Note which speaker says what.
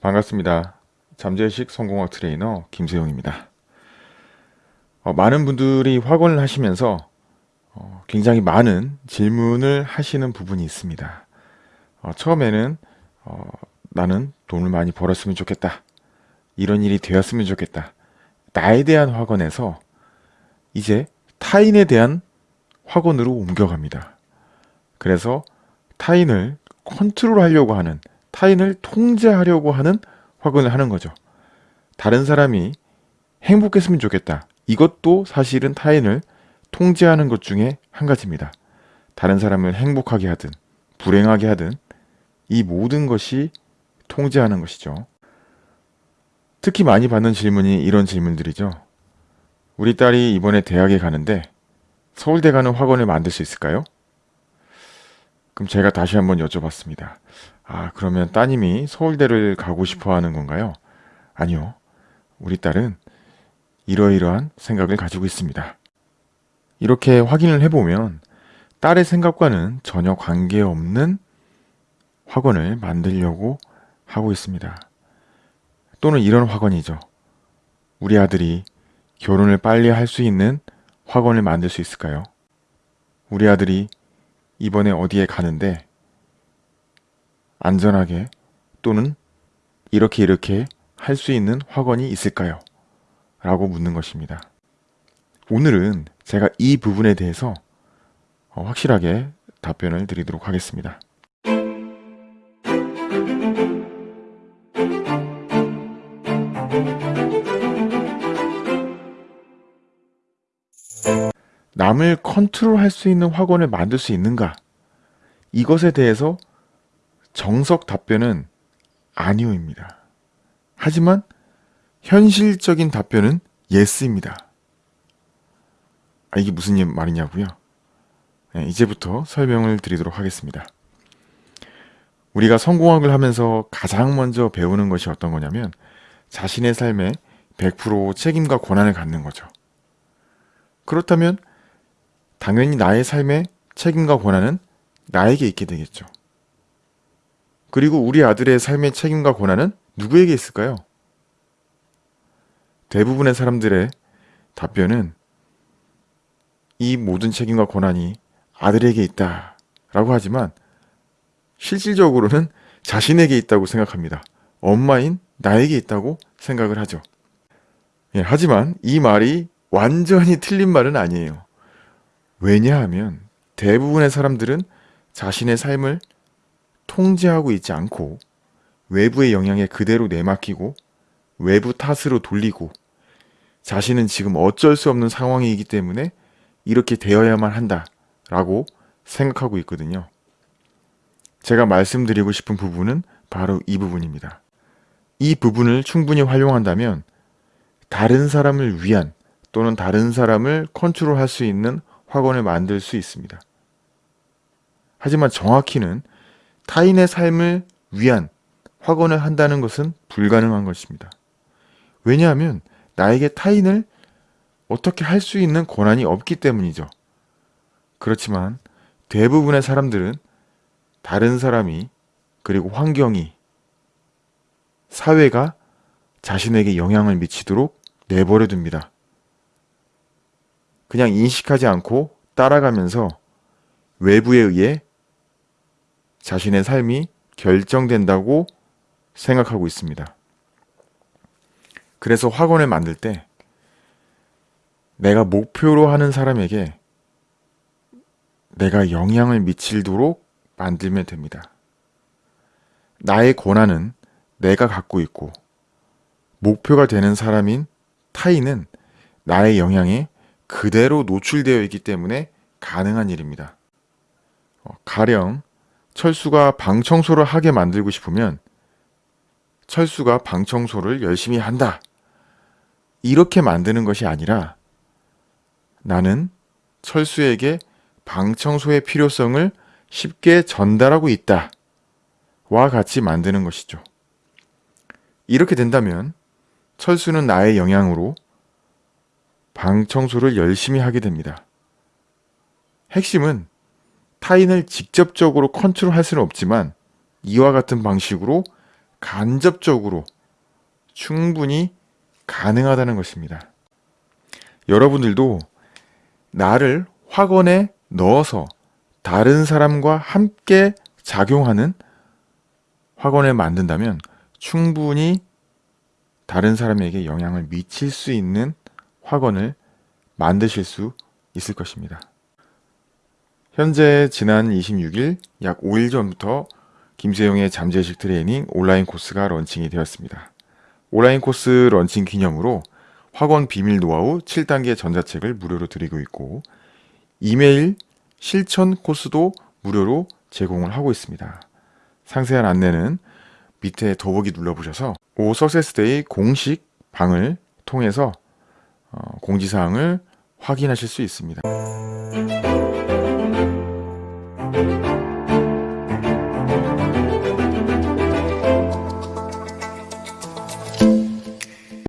Speaker 1: 반갑습니다. 잠재의식 성공학 트레이너 김세용입니다. 어, 많은 분들이 확언을 하시면서 어, 굉장히 많은 질문을 하시는 부분이 있습니다. 어, 처음에는 어, 나는 돈을 많이 벌었으면 좋겠다. 이런 일이 되었으면 좋겠다. 나에 대한 확언에서 이제 타인에 대한 확언으로 옮겨갑니다. 그래서 타인을 컨트롤하려고 하는 타인을 통제하려고 하는 확언을 하는 거죠. 다른 사람이 행복했으면 좋겠다. 이것도 사실은 타인을 통제하는 것 중에 한 가지입니다. 다른 사람을 행복하게 하든 불행하게 하든 이 모든 것이 통제하는 것이죠. 특히 많이 받는 질문이 이런 질문들이죠. 우리 딸이 이번에 대학에 가는데 서울대 가는 학원을 만들 수 있을까요? 그럼 제가 다시 한번 여쭤봤습니다. 아, 그러면 따님이 서울대를 가고 싶어 하는 건가요? 아니요. 우리 딸은 이러이러한 생각을 가지고 있습니다. 이렇게 확인을 해보면 딸의 생각과는 전혀 관계없는 학원을 만들려고 하고 있습니다. 또는 이런 학원이죠. 우리 아들이 결혼을 빨리 할 수 있는 학원을 만들 수 있을까요? 우리 아들이 이번에 어디에 가는데 안전하게 또는 이렇게 이렇게 할 수 있는 학원이 있을까요? 라고 묻는 것입니다. 오늘은 제가 이 부분에 대해서 어, 확실하게 답변을 드리도록 하겠습니다. 남을 컨트롤 할 수 있는 확언을 만들 수 있는가? 이것에 대해서 정석 답변은 아니오입니다. 하지만 현실적인 답변은 yes입니다. 아, 이게 무슨 말이냐고요? 네, 이제부터 설명을 드리도록 하겠습니다. 우리가 성공학을 하면서 가장 먼저 배우는 것이 어떤 거냐면 자신의 삶에 100% 책임과 권한을 갖는 거죠. 그렇다면 당연히 나의 삶에 책임과 권한은 나에게 있게 되겠죠. 그리고 우리 아들의 삶의 책임과 권한은 누구에게 있을까요? 대부분의 사람들의 답변은 이 모든 책임과 권한이 아들에게 있다 라고 하지만 실질적으로는 자신에게 있다고 생각합니다. 엄마인 나에게 있다고 생각을 하죠. 예, 하지만 이 말이 완전히 틀린 말은 아니에요. 왜냐하면 대부분의 사람들은 자신의 삶을 통제하고 있지 않고 외부의 영향에 그대로 내맡기고 외부 탓으로 돌리고 자신은 지금 어쩔 수 없는 상황이기 때문에 이렇게 되어야만 한다 라고 생각하고 있거든요. 제가 말씀드리고 싶은 부분은 바로 이 부분입니다. 이 부분을 충분히 활용한다면 다른 사람을 위한 또는 다른 사람을 컨트롤할 수 있는 확언을 만들 수 있습니다. 하지만 정확히는 타인의 삶을 위한 확언을 한다는 것은 불가능한 것입니다. 왜냐하면 나에게 타인을 어떻게 할 수 있는 권한이 없기 때문이죠. 그렇지만 대부분의 사람들은 다른 사람이 그리고 환경이 사회가 자신에게 영향을 미치도록 내버려 둡니다. 그냥 인식하지 않고 따라가면서 외부에 의해 자신의 삶이 결정된다고 생각하고 있습니다. 그래서 학원을 만들 때 내가 목표로 하는 사람에게 내가 영향을 미치도록 만들면 됩니다. 나의 권한은 내가 갖고 있고 목표가 되는 사람인 타인은 나의 영향에 그대로 노출되어 있기 때문에 가능한 일입니다. 어, 가령 철수가 방 청소를 하게 만들고 싶으면 철수가 방 청소를 열심히 한다. 이렇게 만드는 것이 아니라 나는 철수에게 방 청소의 필요성을 쉽게 전달하고 있다. 와 같이 만드는 것이죠. 이렇게 된다면 철수는 나의 영향으로 방 청소를 열심히 하게 됩니다. 핵심은 타인을 직접적으로 컨트롤할 수는 없지만 이와 같은 방식으로 간접적으로 충분히 가능하다는 것입니다. 여러분들도 나를 확언에 넣어서 다른 사람과 함께 작용하는 확언을 만든다면 충분히 다른 사람에게 영향을 미칠 수 있는 확언을 만드실 수 있을 것입니다. 현재 지난 26일 약 5일 전부터 김세용의 잠재의식 트레이닝 온라인 코스가 런칭이 되었습니다. 온라인 코스 런칭 기념으로 확언 비밀 노하우 7단계 전자책을 무료로 드리고 있고 이메일 실천 코스도 무료로 제공을 하고 있습니다. 상세한 안내는 밑에 더보기 눌러보셔서 오 석세스데이 공식 방을 통해서 어, 공지사항을 확인하실 수 있습니다.